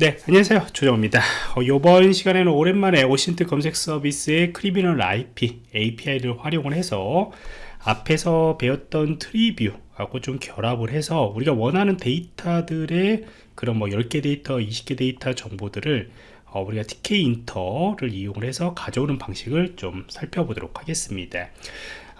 네 안녕하세요. 조정입니다. 어, 이번 시간에는 오랜만에 OSINT 검색 서비스의 Criminal IP API를 활용을 해서 앞에서 배웠던 Treeview하고 좀 결합을 해서 우리가 원하는 데이터들의 그런 뭐 10개 데이터 20개 데이터 정보들을 어, 우리가 Tkinter를 이용을 해서 가져오는 방식을 좀 살펴보도록 하겠습니다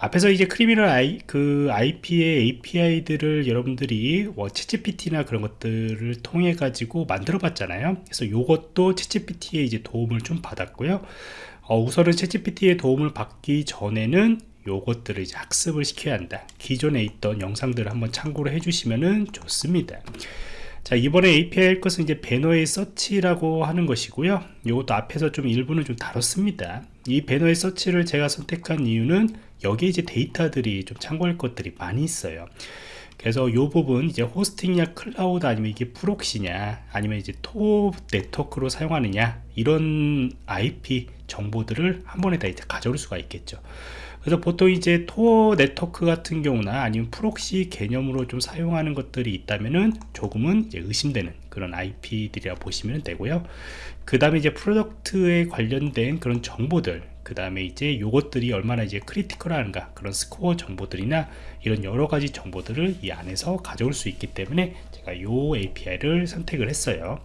앞에서 이제 Criminal I, 그 IP의 API들을 여러분들이 뭐 ChatGPT나 그런 것들을 통해 가지고 만들어 봤잖아요. 그래서 이것도 ChatGPT의 이제 도움을 좀 받았고요. 어, 우선은 ChatGPT의 도움을 받기 전에는 요것들을 이제 학습을 시켜야 한다. 기존에 있던 영상들을 한번 참고를 해주시면 좋습니다. 자 이번에 API 할 것은 이제 배너의 search라고 하는 것이고요. 이것도 앞에서 좀 일부는 좀 다뤘습니다. 이 배너의 서치를 제가 선택한 이유는 여기에 이제 데이터들이 좀 참고할 것들이 많이 있어요. 그래서 이 부분 이제 hosting이냐 cloud 아니면 이게 proxy냐 아니면 이제 Tor 네트워크로 사용하느냐 이런 IP 정보들을 한 번에 다 이제 가져올 수가 있겠죠 그래서 보통 이제 Tor 네트워크 같은 경우나 아니면 proxy 개념으로 좀 사용하는 것들이 있다면은 조금은 이제 의심되는 그런 IP들이라 보시면 되고요. 그 다음에 이제 product에 관련된 그런 정보들, 그 다음에 이제 요것들이 얼마나 이제 critical한가 그런 스코어 정보들이나 이런 여러 가지 정보들을 이 안에서 가져올 수 있기 때문에 제가 요 API를 선택을 했어요.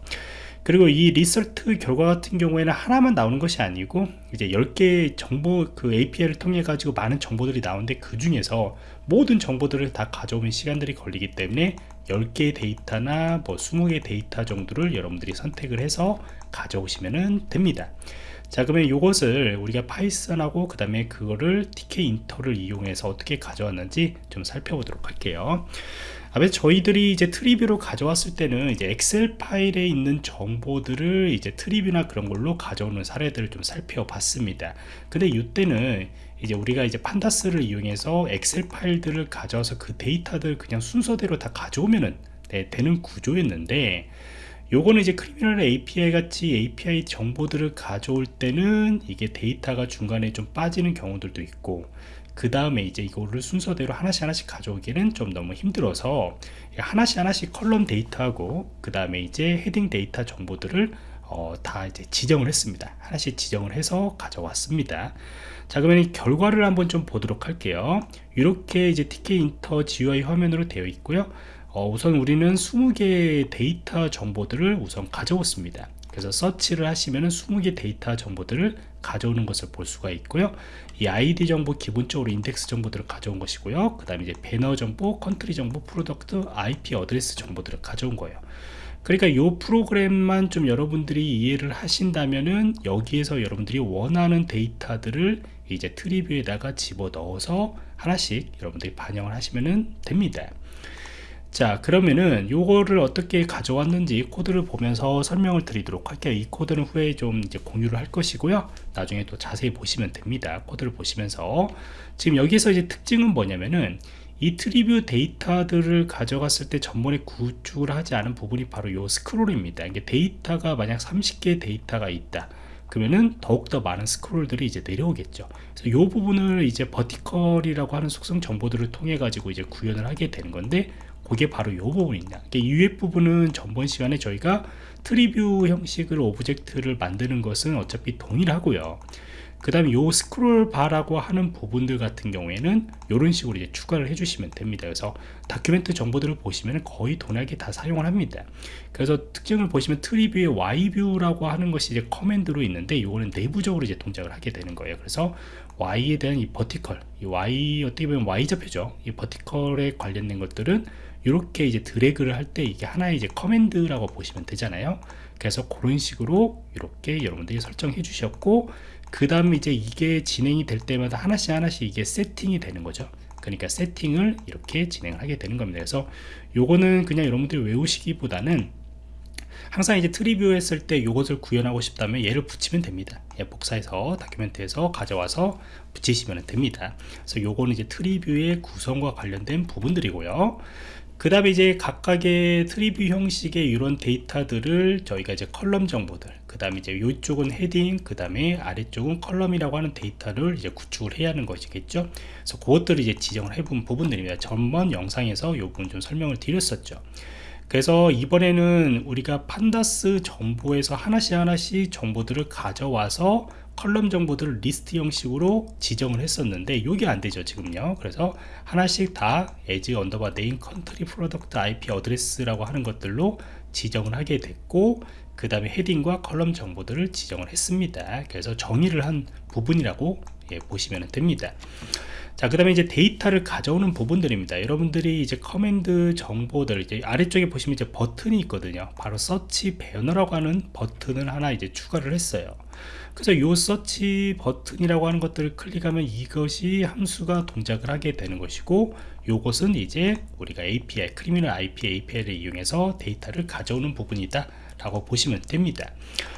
그리고 이 result 결과 같은 경우에는 하나만 나오는 것이 아니고 이제 10개 정보 그 API를 통해 가지고 많은 정보들이 나오는데 그 중에서 모든 정보들을 다 가져오는 시간들이 걸리기 때문에 10개의 데이터나 뭐 20개 데이터 정도를 여러분들이 선택을 해서 가져오시면 됩니다. 자 그러면 이것을 우리가 파이썬하고 그 다음에 그거를 Tkinter를 이용해서 어떻게 가져왔는지 좀 살펴보도록 할게요 앞에 저희들이 이제 treeview로 가져왔을 때는 이제 엑셀 파일에 있는 정보들을 이제 treeview나 그런 걸로 가져오는 사례들을 좀 살펴봤습니다. 근데 이때는 이제 우리가 이제 pandas를 이용해서 엑셀 파일들을 가져와서 그 데이터들 그냥 순서대로 다 가져오면은 네, 되는 구조였는데 요거는 이제 Criminal API 같이 API 정보들을 가져올 때는 이게 데이터가 중간에 좀 빠지는 경우들도 있고 그 다음에 이제 이거를 순서대로 하나씩 하나씩 가져오기는 좀 너무 힘들어서 하나씩 하나씩 column 데이터하고 그 다음에 이제 heading 데이터 정보들을 어, 다 이제 지정을 했습니다. 하나씩 지정을 해서 가져왔습니다. 자 그러면 결과를 한번 좀 보도록 할게요. 이렇게 이제 Tkinter GUI 화면으로 되어 있고요 어, 우선 우리는 20개의 데이터 정보들을 우선 가져왔습니다. 그래서 서치를 하시면 20개 데이터 정보들을 가져오는 것을 볼 수가 있고요. 이 ID 정보 기본적으로 인덱스 정보들을 가져온 것이고요. 그 다음에 이제 배너 정보, country 정보, product, IP address 정보들을 가져온 거예요. 그러니까 이 프로그램만 좀 여러분들이 이해를 하신다면은 여기에서 여러분들이 원하는 데이터들을 이제 트리뷰에다가 집어 넣어서 하나씩 여러분들이 반영을 하시면 됩니다 자 그러면은 요거를 어떻게 가져왔는지 코드를 보면서 설명을 드리도록 할게요. 이 코드는 후에 좀 이제 공유를 할 것이고요. 나중에 또 자세히 보시면 됩니다. 코드를 보시면서. 지금 여기서 이제 특징은 뭐냐면은 이 treeview 데이터들을 가져갔을 때 전번에 구축을 하지 않은 부분이 바로 요 스크롤입니다. 이게 데이터가 만약 30개 데이터가 있다. 그러면은 더욱더 많은 스크롤들이 이제 내려오겠죠. 그래서 이 부분을 이제 vertical이라고 하는 속성 정보들을 통해 가지고 이제 구현을 하게 되는 건데 그게 바로 이 부분입니다 이 위에 부분은 전번 시간에 저희가 treeview 형식으로 object를 만드는 것은 어차피 동일하고요 그 다음에 요 scroll bar라고 하는 부분들 같은 경우에는 이런 식으로 이제 추가를 해주시면 됩니다. 그래서 document 정보들을 보시면 거의 동일하게 다 사용을 합니다. 그래서 특징을 보시면 트리뷰의 Y뷰라고 하는 것이 이제 command로 있는데 이거는 내부적으로 이제 동작을 하게 되는 거예요. 그래서 Y에 대한 이 vertical 이 Y 어떻게 보면 Y좌표죠. 이 vertical에 관련된 것들은 이렇게 이제 드래그를 할 때 이게 하나의 이제 command라고 보시면 되잖아요. 그래서 그런 식으로 이렇게 여러분들이 설정해 주셨고 그 다음에 이제 이게 진행이 될 때마다 하나씩 하나씩 이게 세팅이 되는 거죠. 그러니까 세팅을 이렇게 진행을 하게 되는 겁니다. 그래서 요거는 그냥 여러분들이 외우시기보다는 항상 이제 treeview 했을 때 이것을 구현하고 싶다면 얘를 붙이면 됩니다. 예, 복사해서 document에서 가져와서 붙이시면 됩니다. 그래서 요거는 이제 treeview의 구성과 관련된 부분들이고요 그 다음에 이제 각각의 treeview 형식의 이런 데이터들을 저희가 이제 column 정보들 그 다음에 이제 이쪽은 heading 그 다음에 아래쪽은 column이라고 하는 데이터를 이제 구축을 해야 하는 것이겠죠. 그래서 그것들을 이제 지정을 해본 부분들입니다. 전번 영상에서 이 부분 좀 설명을 드렸었죠 그래서 이번에는 우리가 pandas 정보에서 하나씩 하나씩 정보들을 가져와서 column 정보들을 리스트 형식으로 지정을 했었는데 이게 안 되죠 지금요. 그래서 하나씩 다 에지 언더바 네임 컨트리 프로덕트 IP 어드레스라고 하는 것들로 지정을 하게 됐고 그 다음에 heading과 column 정보들을 지정을 했습니다. 그래서 정의를 한 부분이라고 예, 보시면 됩니다 자, 그 다음에 이제 데이터를 가져오는 부분들입니다. 여러분들이 이제 command 정보들, 이제 아래쪽에 보시면 이제 버튼이 있거든요. 바로 search banner라고 하는 버튼을 하나 이제 추가를 했어요. 그래서 요 서치 버튼이라고 하는 것들을 클릭하면 이것이 함수가 동작을 하게 되는 것이고 요것은 이제 우리가 API, Criminal IP API를 이용해서 데이터를 가져오는 부분이다 라고 보시면 됩니다.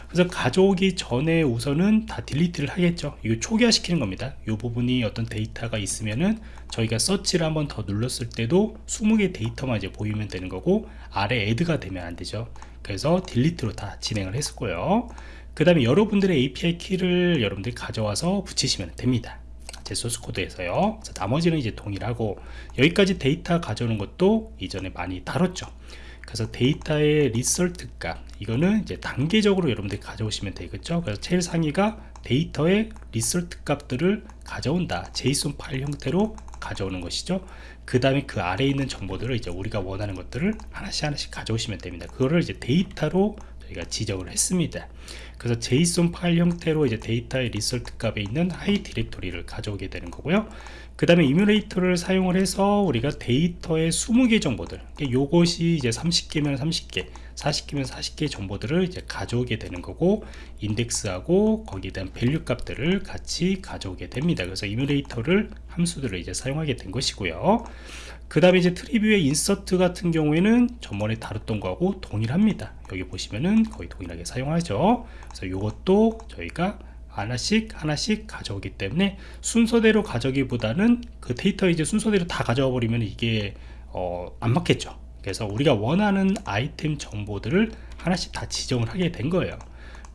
그래서 가져오기 전에 우선은 다 delete를 하겠죠. 이거 초기화 시키는 겁니다. 이 부분이 어떤 데이터가 있으면은 저희가 서치를 한번 더 눌렀을 때도 20개 데이터만 이제 보이면 되는 거고 아래 add가 되면 안 되죠. 그래서 delete로 다 진행을 했었고요. 그 다음에 여러분들의 API 키를 여러분들이 가져와서 붙이시면 됩니다. 제 소스 코드에서요. 나머지는 이제 동일하고 여기까지 데이터 가져오는 것도 이전에 많이 다뤘죠. 그래서 데이터의 result 값 이거는 이제 단계적으로 여러분들이 가져오시면 되겠죠 그래서 제일 상위가 데이터의 result 값들을 가져온다. JSON 파일 형태로 가져오는 것이죠. 그 다음에 그 아래에 있는 정보들을 이제 우리가 원하는 것들을 하나씩 하나씩 가져오시면 됩니다. 그거를 이제 데이터로 저희가 지정을 했습니다. 그래서 JSON 파일 형태로 이제 데이터의 result 값에 있는 하위 디렉토리를 가져오게 되는 거고요. 그 다음에 enumerator를 사용을 해서 우리가 데이터의 20개 정보들 요것이 이제 30개면 30개 40개면 40개 정보들을 이제 가져오게 되는 거고 인덱스하고 거기에 대한 value 값들을 같이 가져오게 됩니다. 그래서 enumerator를 함수들을 이제 사용하게 된 것이고요. 그 다음에 이제 treeview의 insert 같은 경우에는 전번에 다뤘던 거하고 동일합니다. 여기 보시면은 거의 동일하게 사용하죠. 그래서 이것도 저희가 하나씩 하나씩 가져오기 때문에 순서대로 가져오기보다는 그 데이터 이제 순서대로 다 가져와 버리면 이게 어, 안 맞겠죠 그래서 우리가 원하는 아이템 정보들을 하나씩 다 지정을 하게 된 거예요.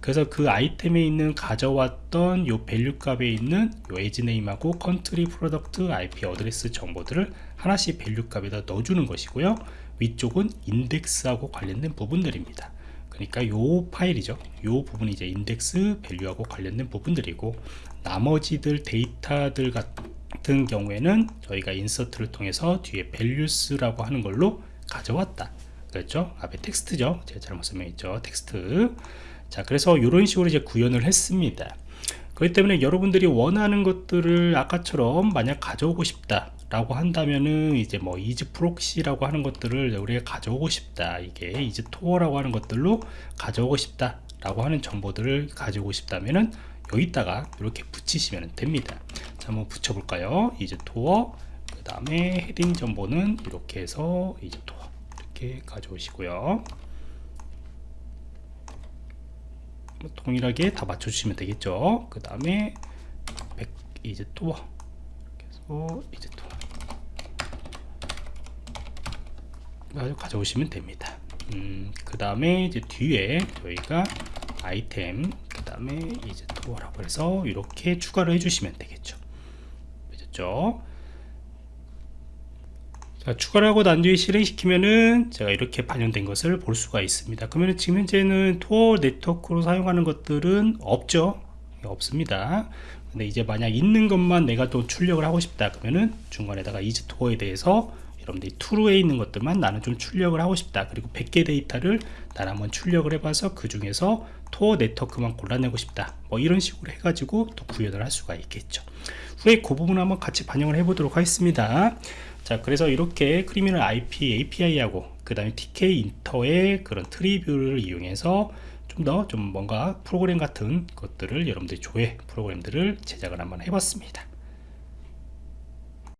그래서 그 아이템에 있는 가져왔던 요 value 값에 있는 요 에지 네임하고 컨트리 프로덕트 IP 어드레스 정보들을 하나씩 value 값에다 넣어주는 것이고요. 위쪽은 인덱스하고 관련된 부분들입니다. 그러니까 요 파일이죠. 요 부분이 이제 인덱스 value하고 관련된 부분들이고 나머지들 데이터들 같은 경우에는 저희가 insert를 통해서 뒤에 values라고 하는 걸로 가져왔다. 그렇죠? 앞에 텍스트죠? 제가 잘못 설명했죠? 텍스트. 자 그래서 이런 식으로 이제 구현을 했습니다. 그렇기 때문에 여러분들이 원하는 것들을 아까처럼 만약 가져오고 싶다 라고 한다면은 이제 뭐 is proxy라고 하는 것들을 우리가 가져오고 싶다. 이게 is tor라고 하는 것들로 가져오고 싶다 라고 하는 정보들을 가지고 싶다면은 여기다가 이렇게 붙이시면 됩니다. 자 한번 붙여볼까요? is tor 그 다음에 heading 정보는 이렇게 해서 is tor 이렇게 가져오시고요. 뭐 동일하게 다 맞춰주시면 되겠죠? 그 다음에 is tor 그래서 is tor 가져오시면 됩니다. 음, 그 다음에 이제 뒤에 저희가 아이템 그 다음에 이제 토어라고 해서 이렇게 추가를 해주시면 되겠죠. 되셨죠 자, 추가를 하고 난 뒤에 실행시키면은 제가 이렇게 반영된 것을 볼 수가 있습니다. 그러면 지금 현재는 토어 네트워크로 사용하는 것들은 없죠? 없습니다. 근데 이제 만약 있는 것만 내가 또 출력을 하고 싶다 그러면은 중간에다가 이즈 토어에 대해서 여러분들이 true에 있는 것들만 나는 좀 출력을 하고 싶다. 그리고 100개 데이터를 나는 한번 출력을 해봐서 그 중에서 Tor 네트워크만 골라내고 싶다. 뭐 이런 식으로 해가지고 또 구현을 할 수가 있겠죠. 후에 그 부분 한번 같이 반영을 해 보도록 하겠습니다 자 그래서 이렇게 Criminal IP API하고 그 다음에 Tkinter의 그런 Treeview를 이용해서 좀 더좀 좀 뭔가 프로그램 같은 것들을 여러분들이 조회 프로그램들을 제작을 한번 해봤습니다